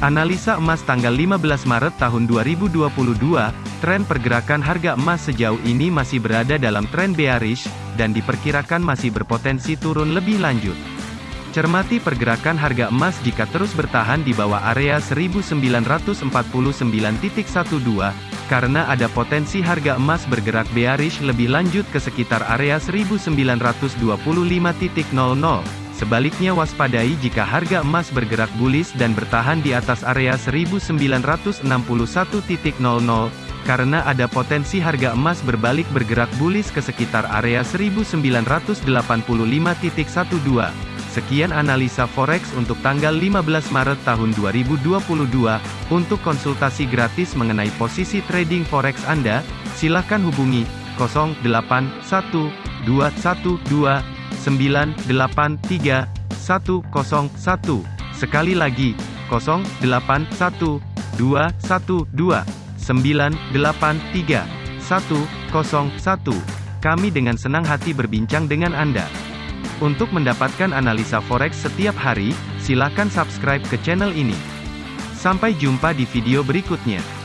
Analisa emas tanggal 15 Maret tahun 2022, tren pergerakan harga emas sejauh ini masih berada dalam tren bearish, dan diperkirakan masih berpotensi turun lebih lanjut. Cermati pergerakan harga emas jika terus bertahan di bawah area 1949.12, karena ada potensi harga emas bergerak bearish lebih lanjut ke sekitar area 1925.00. Sebaliknya waspadai jika harga emas bergerak bullish dan bertahan di atas area 1961.00, karena ada potensi harga emas berbalik bergerak bullish ke sekitar area 1985.12. Sekian analisa forex untuk tanggal 15 Maret tahun 2022. Untuk konsultasi gratis mengenai posisi trading forex Anda, silakan hubungi 081212 983 101. Sekali lagi, 081 212 983 101. Kami dengan senang hati berbincang dengan Anda. Untuk mendapatkan analisa forex setiap hari, silakan subscribe ke channel ini. Sampai jumpa di video berikutnya.